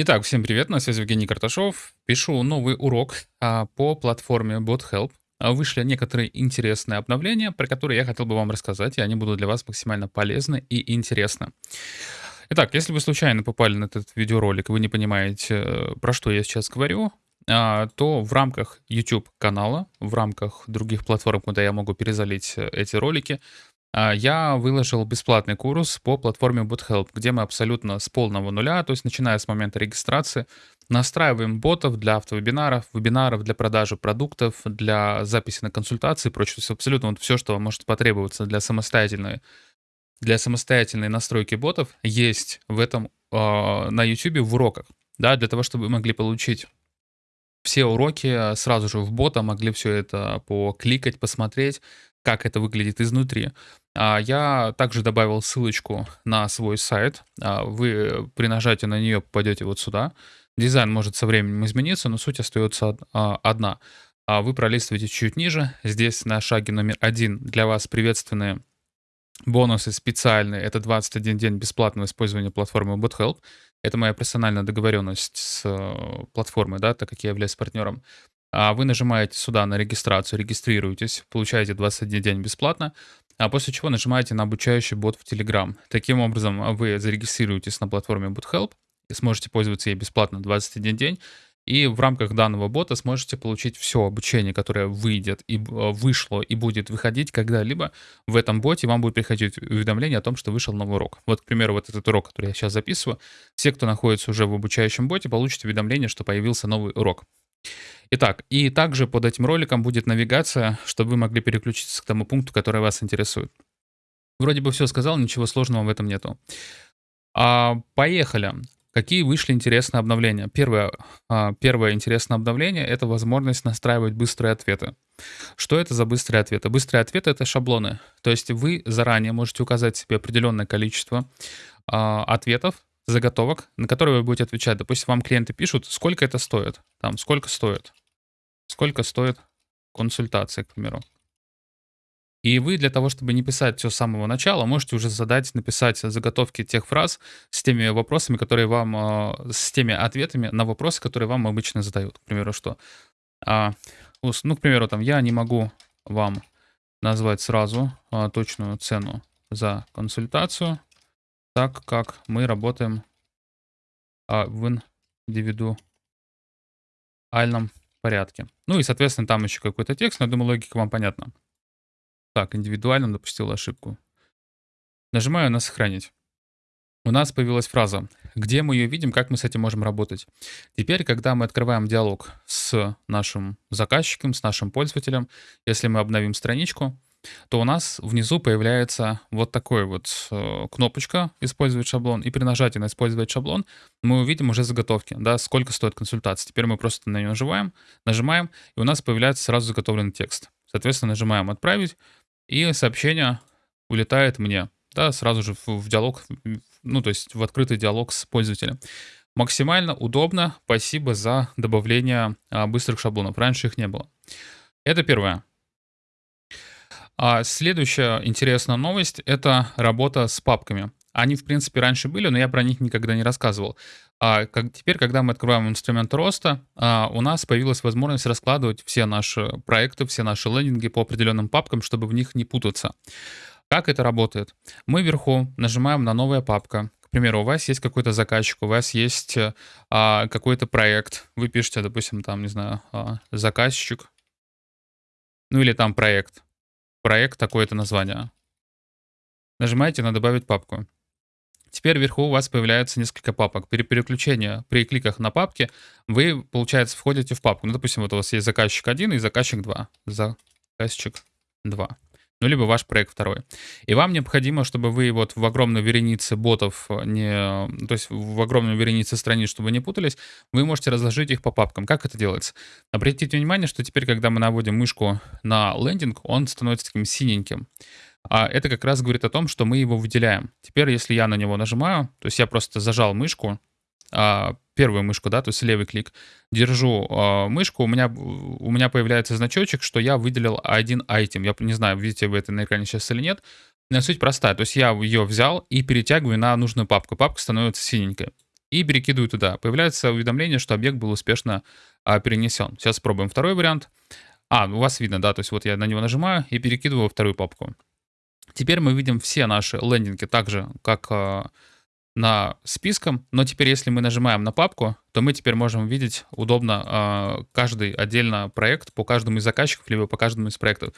Итак, всем привет, на связи Евгений Карташов. Пишу новый урок а, по платформе BotHelp. А, Вышли некоторые интересные обновления, про которые я хотел бы вам рассказать, и они будут для вас максимально полезны и интересны. Итак, если вы случайно попали на этот видеоролик, и вы не понимаете, э, про что я сейчас говорю, а, то в рамках YouTube канала, в рамках других платформ, куда я могу перезалить э, эти ролики, а, я выложил бесплатный курс по платформе BotHelp, где мы абсолютно с полного нуля, то есть начиная с момента регистрации, настраиваем ботов для автовебинаров, вебинаров для продажи продуктов, для записи на консультации и прочее. То есть абсолютно вот все, что может потребоваться для самостоятельной, для самостоятельной настройки ботов, есть в этом э, на YouTube в уроках. Да, для того, чтобы вы могли получить все уроки сразу же в бота, могли все это покликать, посмотреть, как это выглядит изнутри. А, я также добавил ссылочку на свой сайт. А, вы при нажатии на нее попадете вот сюда. Дизайн может со временем измениться, но суть остается а, одна. Вы пролистываете чуть ниже. Здесь на шаге номер один для вас приветственные бонусы специальные. Это 21 день бесплатного использования платформы BotHelp. Это моя персональная договоренность с э, платформой, да, так как я являюсь партнером. А вы нажимаете сюда на регистрацию, регистрируетесь, получаете 21 день бесплатно, а после чего нажимаете на обучающий бот в Telegram. Таким образом, вы зарегистрируетесь на платформе BotHelp и сможете пользоваться ей бесплатно 21 день, и в рамках данного бота сможете получить все обучение, которое выйдет и э, вышло и будет выходить когда-либо в этом боте, вам будет приходить уведомление о том, что вышел новый урок. Вот, к примеру, вот этот урок, который я сейчас записываю, все, кто находится уже в обучающем боте, получат уведомление, что появился новый урок. Итак, и также под этим роликом будет навигация, чтобы вы могли переключиться к тому пункту, который вас интересует. Вроде бы все сказал, ничего сложного в этом нету. А, поехали. Какие вышли интересные обновления? Первое, а, первое интересное обновление — это возможность настраивать быстрые ответы. Что это за быстрые ответы? Быстрые ответы — это шаблоны. То есть вы заранее можете указать себе определенное количество а, ответов, заготовок, на которые вы будете отвечать. Допустим, вам клиенты пишут, сколько это стоит, там, сколько стоит, сколько стоит консультация, к примеру. И вы для того, чтобы не писать все с самого начала, можете уже задать, написать заготовки тех фраз с теми вопросами, которые вам, а, с теми ответами на вопросы, которые вам обычно задают. К примеру, что, а, ну, к примеру, там, я не могу вам назвать сразу а, точную цену за консультацию, так как мы работаем а, в индивидуальном порядке. Ну и, соответственно, там еще какой-то текст, но я думаю, логика вам понятна. Так, индивидуальным допустил ошибку. Нажимаю на «Сохранить». У нас появилась фраза, где мы ее видим, как мы с этим можем работать. Теперь, когда мы открываем диалог с нашим заказчиком, с нашим пользователем, если мы обновим страничку, то у нас внизу появляется вот такой вот э, кнопочка «Использовать шаблон». И при нажатии на «Использовать шаблон» мы увидим уже заготовки, да, сколько стоит консультация. Теперь мы просто на нее нажимаем, нажимаем, и у нас появляется сразу заготовленный текст. Соответственно, нажимаем «Отправить», и сообщение улетает мне, да, сразу же в, диалог, ну, то есть в открытый диалог с пользователем. Максимально удобно. Спасибо за добавление а, быстрых шаблонов. Раньше их не было. Это первое. А следующая интересная новость — это работа с папками. Они, в принципе, раньше были, но я про них никогда не рассказывал. А как, теперь, когда мы открываем инструмент роста, а, у нас появилась возможность раскладывать все наши проекты, все наши лендинги по определенным папкам, чтобы в них не путаться. Как это работает? Мы вверху нажимаем на «Новая папка». К примеру, у вас есть какой-то заказчик, у вас есть а, какой-то проект. Вы пишете, допустим, там, не знаю, а, заказчик, ну или там проект проект такое-то название. Нажимаете на «Добавить папку». Теперь вверху у вас появляется несколько папок. При переключении, при кликах на папки, вы, получается, входите в папку. Ну, допустим, вот у вас есть заказчик 1 и заказчик 2. Заказчик 2 ну, либо ваш проект второй. И вам необходимо, чтобы вы вот в огромной веренице ботов, э, не, то есть в огромной веренице страниц, чтобы не путались, вы можете разложить их по папкам. Как это делается? Обратите внимание, что теперь, когда мы наводим мышку на лендинг, он становится таким синеньким. А это как раз говорит о том, что мы его выделяем. Теперь, если я на него нажимаю, то есть я просто зажал мышку, а, первую мышку, да, то есть левый клик, держу э, мышку, у меня, у меня появляется значочек, что я выделил один айтем. Я не знаю, видите вы это на экране сейчас или нет. Но суть простая, то есть я ее взял и перетягиваю на нужную папку. Папка становится синенькой. и перекидываю туда. Появляется уведомление, что объект был успешно а, перенесен. Сейчас спробуем второй вариант. А, у вас видно, да, то есть вот я на него нажимаю и перекидываю во вторую папку. Теперь мы видим все наши лендинги так же, как а, на списком, но теперь если мы нажимаем на папку, то мы теперь можем видеть удобно э, каждый отдельно проект по каждому из заказчиков, либо по каждому из проектов.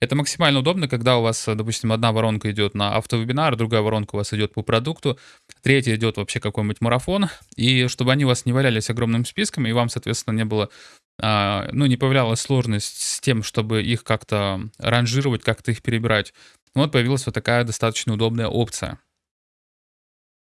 Это максимально удобно, когда у вас, допустим, одна воронка идет на автовебинар, другая воронка у вас идет по продукту, третья идет вообще какой-нибудь марафон, и чтобы они у вас не валялись огромным списком, и вам, соответственно, не было э, ну, не появлялась сложность с тем, чтобы их как-то ранжировать, как-то их перебирать. Вот появилась вот такая достаточно удобная опция.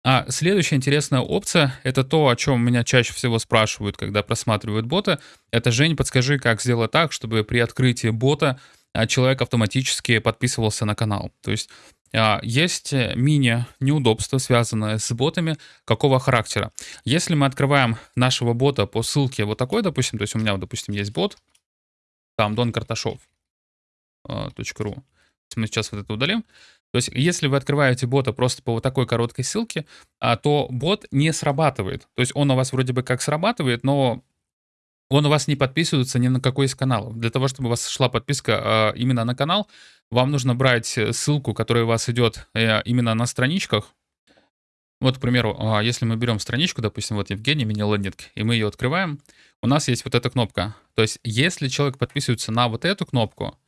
А следующая интересная опция — это то, о чем меня чаще всего спрашивают, когда просматривают бота. Это, Жень, подскажи, как сделать так, чтобы при открытии бота а, человек автоматически подписывался на канал. То есть а, есть мини-неудобства, связанные с ботами, какого характера. Если мы открываем нашего бота по ссылке вот такой, допустим, то есть у меня, допустим, есть бот, там donkарташов.ру, мы сейчас вот это удалим, то есть, если вы открываете бота просто по вот такой короткой ссылке, а, то бот не срабатывает. То есть, он у вас вроде бы как срабатывает, но он у вас не подписывается ни на какой из каналов. Для того, чтобы у вас шла подписка а, именно на канал, вам нужно брать ссылку, которая у вас идет э, именно на страничках. Вот, к примеру, а, если мы берем страничку, допустим, вот Евгений мини-лендинг, и мы ее открываем, у нас есть вот эта кнопка. То есть, если человек подписывается на вот эту кнопку,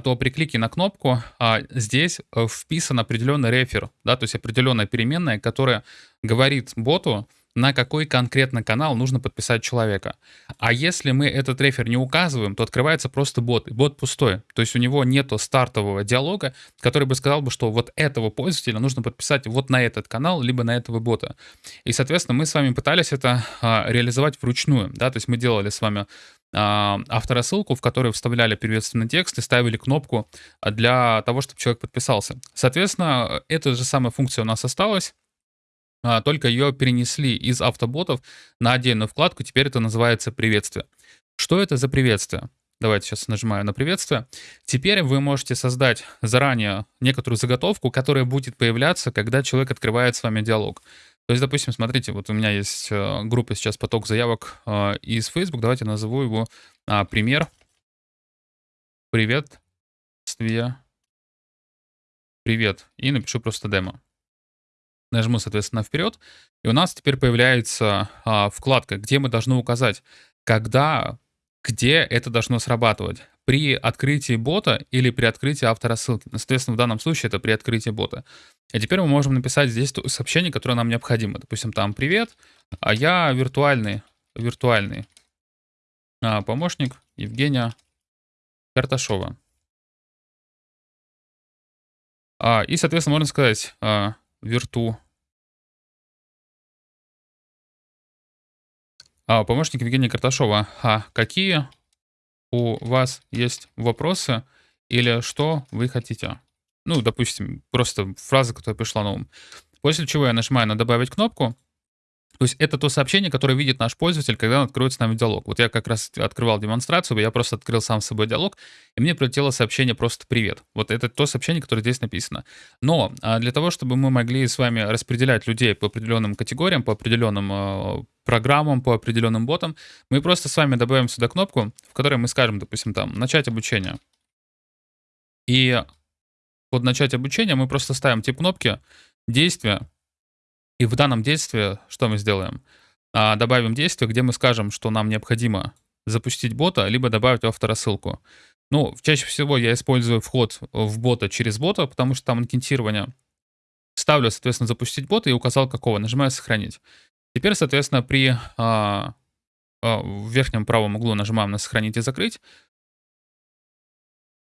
то при клике на кнопку а, здесь э, вписан определенный рефер, да, то есть определенная переменная, которая говорит боту, на какой конкретно канал нужно подписать человека. А если мы этот рефер не указываем, то открывается просто бот, и бот пустой. То есть у него нету стартового диалога, который бы сказал бы, что вот этого пользователя нужно подписать вот на этот канал, либо на этого бота. И, соответственно, мы с вами пытались это а, реализовать вручную, да, то есть мы делали с вами а, авторассылку, в которой вставляли приветственный текст и ставили кнопку для того, чтобы человек подписался. Соответственно, эта же самая функция у нас осталась, а, только ее перенесли из автоботов на отдельную вкладку, теперь это называется приветствие. Что это за приветствие? Давайте сейчас нажимаю на приветствие. Теперь вы можете создать заранее некоторую заготовку, которая будет появляться, когда человек открывает с вами диалог. То есть, допустим, смотрите, вот у меня есть э, группа сейчас поток заявок э, из Facebook. Давайте назову его а, пример. Привет. Привет. И напишу просто демо. Нажму, соответственно, вперед. И у нас теперь появляется а, вкладка, где мы должны указать, когда, где это должно срабатывать при открытии бота или при открытии автора ссылки. Ну, соответственно, в данном случае это при открытии бота. И теперь мы можем написать здесь сообщение, которое нам необходимо. Допустим, там «Привет, а я виртуальный, виртуальный а, помощник Евгения Карташова». А, и, соответственно, можно сказать а, «Вирту». А, помощник Евгения Карташова. А какие у вас есть вопросы или что вы хотите. Ну, допустим, просто фраза, которая пришла на ум. После чего я нажимаю на «Добавить кнопку», то есть это то сообщение, которое видит наш пользователь, когда он откроет с нами диалог. Вот я как раз открывал демонстрацию, я просто открыл сам с собой диалог, и мне прилетело сообщение просто «Привет». Вот это то сообщение, которое здесь написано. Но а, для того, чтобы мы могли с вами распределять людей по определенным категориям, по определенным а, программам, по определенным ботам, мы просто с вами добавим сюда кнопку, в которой мы скажем, допустим, там «Начать обучение». И под «Начать обучение» мы просто ставим тип кнопки «Действие», и в данном действии что мы сделаем? А, добавим действие, где мы скажем, что нам необходимо запустить бота, либо добавить авторассылку. Ну, чаще всего я использую вход в бота через бота, потому что там анкетирование. Ставлю, соответственно, запустить бота и указал какого. Нажимаю сохранить. Теперь, соответственно, при а, а, в верхнем правом углу нажимаем на сохранить и закрыть.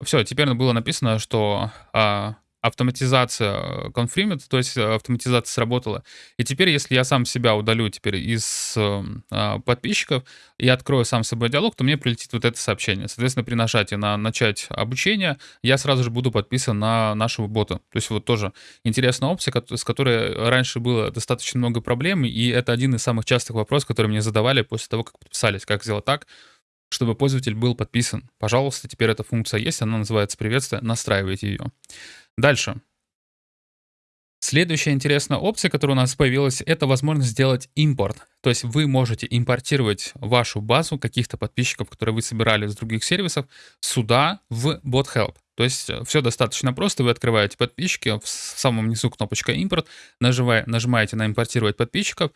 Все, теперь было написано, что а, автоматизация confirmed, то есть э, автоматизация сработала. И теперь, если я сам себя удалю теперь из э, подписчиков и открою сам собой диалог, то мне прилетит вот это сообщение. Соответственно, при нажатии на начать обучение, я сразу же буду подписан на нашего бота. То есть вот тоже интересная опция, с которой раньше было достаточно много проблем, и это один из самых частых вопросов, которые мне задавали после того, как подписались. Как сделать так, чтобы пользователь был подписан. Пожалуйста, теперь эта функция есть, она называется приветствие, настраивайте ее. Дальше. Следующая интересная опция, которая у нас появилась, это возможность сделать импорт. То есть вы можете импортировать вашу базу каких-то подписчиков, которые вы собирали с других сервисов, сюда в BotHelp. То есть э, все достаточно просто. Вы открываете подписчики, в самом низу кнопочка импорт, нажимаете на импортировать подписчиков,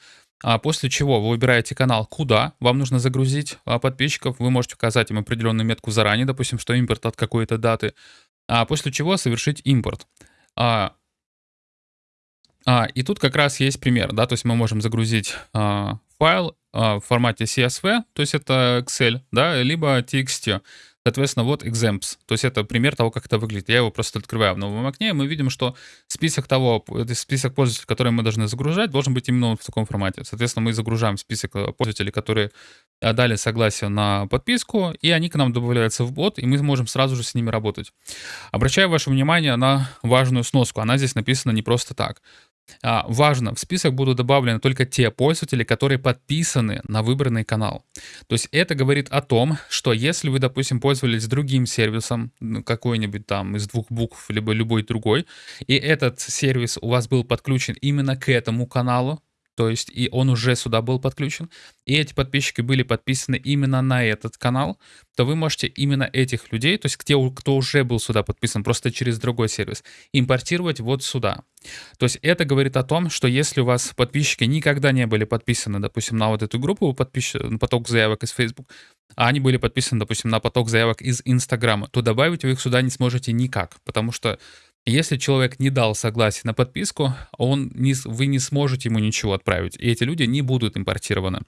после чего вы выбираете канал, куда вам нужно загрузить а, подписчиков. Вы можете указать им определенную метку заранее, допустим, что импорт от какой-то даты, а после чего совершить импорт. А, а, и тут как раз есть пример, да, то есть мы можем загрузить а, файл а, в формате CSV, то есть это Excel, да, либо TXT. Соответственно, вот examples. То есть это пример того, как это выглядит. Я его просто открываю в новом окне, и мы видим, что список того, список пользователей, которые мы должны загружать, должен быть именно в таком формате. Соответственно, мы загружаем список э, пользователей, которые э, дали согласие на подписку, и они к нам добавляются в бот, и мы можем сразу же с ними работать. Обращаю ваше внимание на важную сноску. Она здесь написана не просто так. А, важно, в список будут добавлены только те пользователи, которые подписаны на выбранный канал. То есть это говорит о том, что если вы, допустим, пользовались другим сервисом, ну, какой-нибудь там из двух букв, либо любой другой, и этот сервис у вас был подключен именно к этому каналу, то есть и он уже сюда был подключен, и эти подписчики были подписаны именно на этот канал, то вы можете именно этих людей, то есть те, кто уже был сюда подписан, просто через другой сервис, импортировать вот сюда. То есть это говорит о том, что если у вас подписчики никогда не были подписаны, допустим, на вот эту группу, подпис... на поток заявок из Facebook, а они были подписаны, допустим, на поток заявок из Инстаграма, то добавить вы их сюда не сможете никак, потому что если человек не дал согласие на подписку, он не, вы не сможете ему ничего отправить, и эти люди не будут импортированы.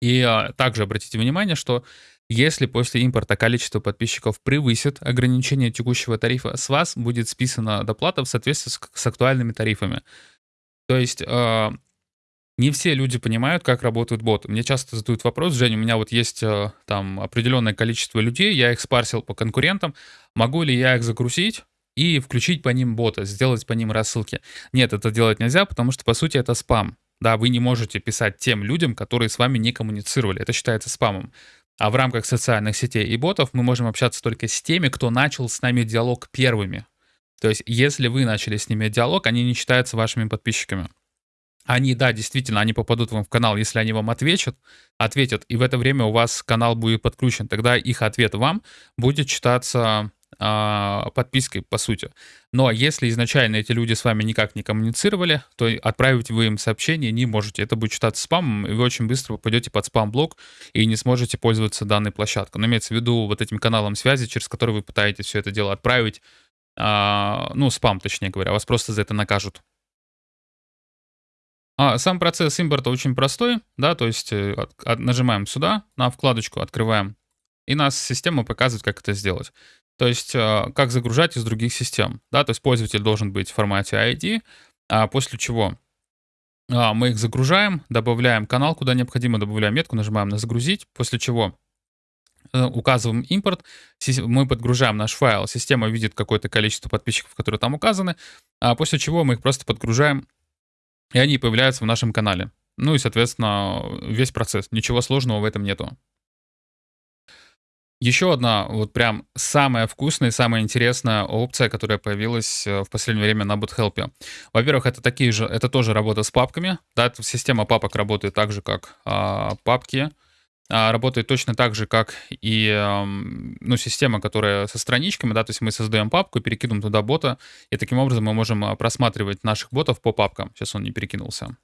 И а, также обратите внимание, что если после импорта количество подписчиков превысит ограничение текущего тарифа, с вас будет списана доплата в соответствии с, с актуальными тарифами. То есть э, не все люди понимают, как работают боты. Мне часто задают вопрос, Женя, у меня вот есть э, там определенное количество людей, я их спарсил по конкурентам, могу ли я их загрузить? И включить по ним бота, сделать по ним рассылки. Нет, это делать нельзя, потому что, по сути, это спам. Да, вы не можете писать тем людям, которые с вами не коммуницировали. Это считается спамом. А в рамках социальных сетей и ботов мы можем общаться только с теми, кто начал с нами диалог первыми. То есть, если вы начали с ними диалог, они не считаются вашими подписчиками. Они, да, действительно, они попадут вам в канал, если они вам ответят, ответят, и в это время у вас канал будет подключен. Тогда их ответ вам будет считаться подпиской, по сути. Но если изначально эти люди с вами никак не коммуницировали, то отправить вы им сообщение не можете. Это будет считаться спамом, и вы очень быстро попадете под спам-блок и не сможете пользоваться данной площадкой. Но имеется в виду вот этим каналом связи, через который вы пытаетесь все это дело отправить, а, ну, спам, точнее говоря, вас просто за это накажут. А сам процесс импорта очень простой, да, то есть э, от, от, нажимаем сюда, на вкладочку открываем, и нас система показывает, как это сделать. То есть э, как загружать из других систем. Да? То есть пользователь должен быть в формате ID, а после чего а, мы их загружаем, добавляем канал, куда необходимо, добавляем метку, нажимаем на «Загрузить», после чего э, указываем импорт, мы подгружаем наш файл, система видит какое-то количество подписчиков, которые там указаны, а после чего мы их просто подгружаем, и они появляются в нашем канале. Ну и, соответственно, весь процесс. Ничего сложного в этом нету. Еще одна вот прям самая вкусная и самая интересная опция, которая появилась э, в последнее время на BootHelp. Во-первых, это такие же, это тоже работа с папками. Да, система папок работает так же, как а, папки. А, работает точно так же, как и ну, система, которая со страничками, да, то есть мы создаем папку, перекидываем туда бота, и таким образом мы можем а, просматривать наших ботов по папкам. Сейчас он не перекинулся.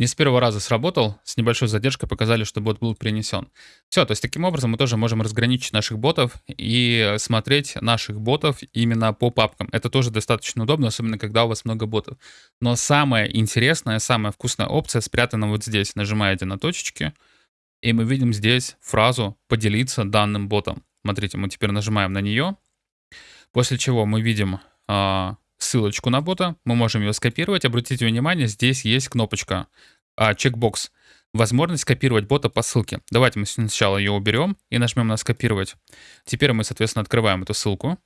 Не с первого раза сработал, с небольшой задержкой показали, что бот был принесен. Все, то есть таким образом мы тоже можем разграничить наших ботов и смотреть наших ботов именно по папкам. Это тоже достаточно удобно, особенно когда у вас много ботов. Но самая интересная, самая вкусная опция спрятана вот здесь. Нажимаете на точечки, и мы видим здесь фразу «поделиться данным ботом». Смотрите, мы теперь нажимаем на нее, после чего мы видим а, ссылочку на бота, мы можем ее скопировать. Обратите внимание, здесь есть кнопочка а, чекбокс. Возможность скопировать бота по ссылке. Давайте мы сначала ее уберем и нажмем на скопировать. Теперь мы, соответственно, открываем эту ссылку.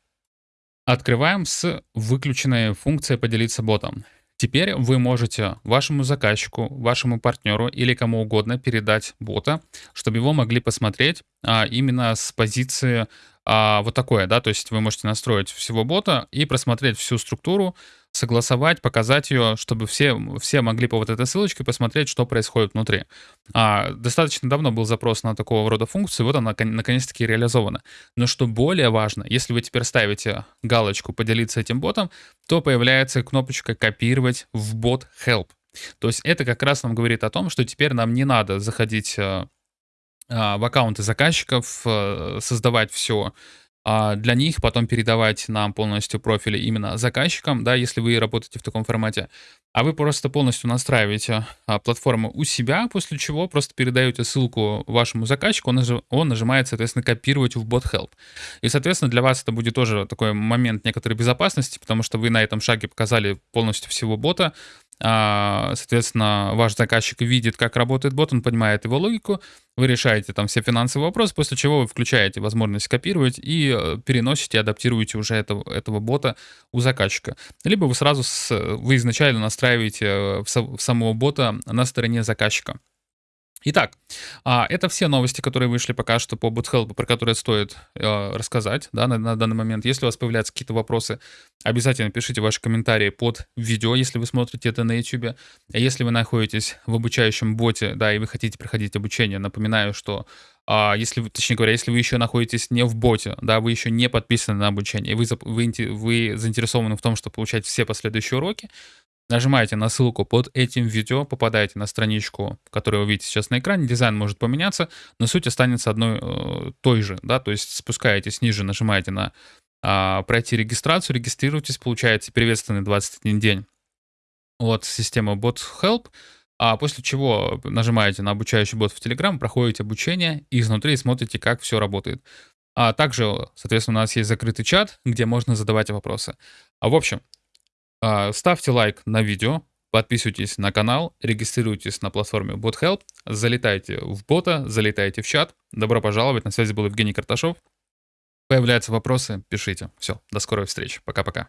Открываем с выключенной функцией поделиться ботом. Теперь вы можете вашему заказчику, вашему партнеру или кому угодно передать бота, чтобы его могли посмотреть а, именно с позиции а, вот такое, да, то есть вы можете настроить всего бота и просмотреть всю структуру, согласовать, показать ее, чтобы все, все могли по вот этой ссылочке посмотреть, что происходит внутри. А, достаточно давно был запрос на такого рода функцию, вот она наконец-таки реализована. Но что более важно, если вы теперь ставите галочку «Поделиться этим ботом», то появляется кнопочка «Копировать в бот Help». То есть это как раз нам говорит о том, что теперь нам не надо заходить э, в аккаунты заказчиков, э, создавать все а для них, потом передавать нам полностью профили именно заказчикам, да, если вы работаете в таком формате. А вы просто полностью настраиваете а, платформу у себя, после чего просто передаете ссылку вашему заказчику, он, нажим, он нажимает, соответственно, копировать в bot help. И, соответственно, для вас это будет тоже такой момент некоторой безопасности, потому что вы на этом шаге показали полностью всего бота, а, соответственно, ваш заказчик видит, как работает бот, он понимает его логику, вы решаете там все финансовые вопросы, после чего вы включаете возможность копировать и э, переносите, адаптируете уже этого, этого бота у заказчика. Либо вы сразу, с, вы изначально настраиваете э, в, в самого бота на стороне заказчика. Итак, а, это все новости, которые вышли пока что по BootHelp, про которые стоит э, рассказать да, на, на данный момент. Если у вас появляются какие-то вопросы, обязательно пишите ваши комментарии под видео, если вы смотрите это на YouTube. А если вы находитесь в обучающем боте, да, и вы хотите проходить обучение, напоминаю, что а если вы, точнее говоря, если вы еще находитесь не в боте, да, вы еще не подписаны на обучение, вы, вы, вы заинтересованы в том, чтобы получать все последующие уроки, Нажимаете на ссылку под этим видео, попадаете на страничку, которую вы видите сейчас на экране. Дизайн может поменяться, но суть останется одной э, той же. Да? То есть спускаетесь ниже, нажимаете на э, «Пройти регистрацию», регистрируйтесь, получаете приветственный 21 день от системы Bot Help, а после чего нажимаете на обучающий бот в Telegram, проходите обучение и изнутри смотрите, как все работает. А также, соответственно, у нас есть закрытый чат, где можно задавать вопросы. А в общем, ставьте лайк на видео, подписывайтесь на канал, регистрируйтесь на платформе BotHelp, залетайте в бота, залетайте в чат. Добро пожаловать, на связи был Евгений Карташов. Появляются вопросы, пишите. Все, до скорой встречи. Пока-пока.